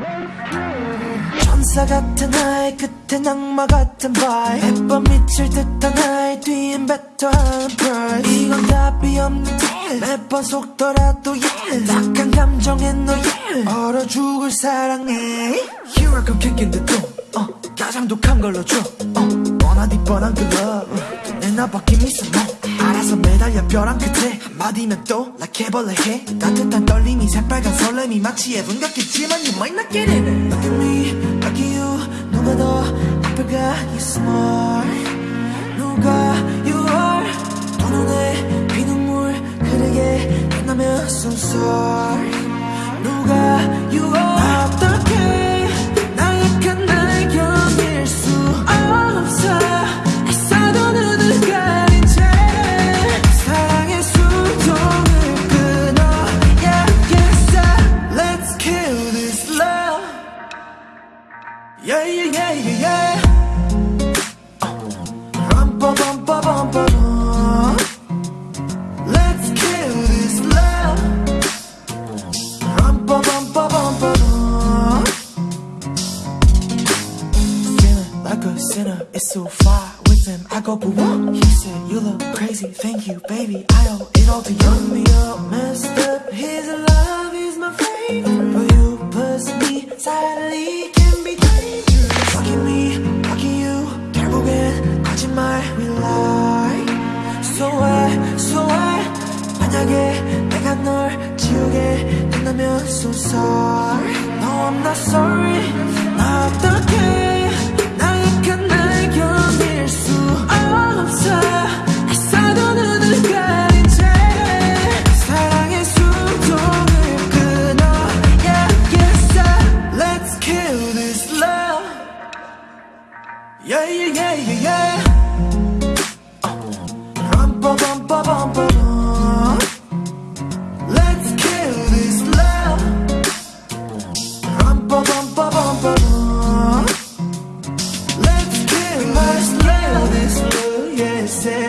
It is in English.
Let's go! 천사 같은 나의 끝에 악마 같은 바이. 매번 미칠 듯한 나의 뒤엔 뱉어하는 pride 이건 답이 없는 일 매번 속더라도 yeah 딱한 감정에 너 yeah 얼어 죽을 사랑해 Here I come kicking the door. 어, 가장 독한 걸로 줘. 어, 뻔하디 뻔한 그 love. 내 나밖에 미소 너 알아서 매달려 벼랑 끝에. 한마디면 또 like 해벌레 해. 따뜻한 떨림이 새빨간 설렘이 마치 예분 같겠지만 you might not get it so sorry 누가 you are 어떻게 나약한 날 견딜 수 없어 애써도 눈을 가린 채 사랑의 수동을 끊어 yeah, yes, uh, Let's kill this love Yeah, yeah, yeah, yeah, yeah sinner, it's so far with him. I go, but what? He said, You look crazy, thank you, baby. I owe it all to you. Run me up, messed up. His love is my favorite. But you push me silently can be dangerous. Fuck me, fuck you. 결국엔 거짓말 we lie. So why, so why? 만약에 내가 널 지우게 된다면 so sorry. No, I'm not sorry. Yeah, yeah, yeah, yeah, yeah. Rum, ba, bum, ba, bum, ba, bum. Let's kill this love. Rum, ba, bum, ba, bum, ba, bum. Let's kill this love. Let's kill this love. Yeah, say,